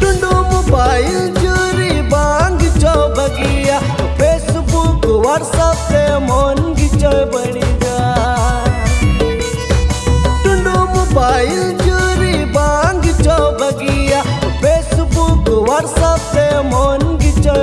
ढूंढो मोबाइल चोरी बांग चो बगिया। फेसबुक व्हाट्सएप से मन की चो बड़ी जा ढूंढो मोबाइल चोरी बांग चो बगिया। फेसबुक व्हाट्सएप से मन की चो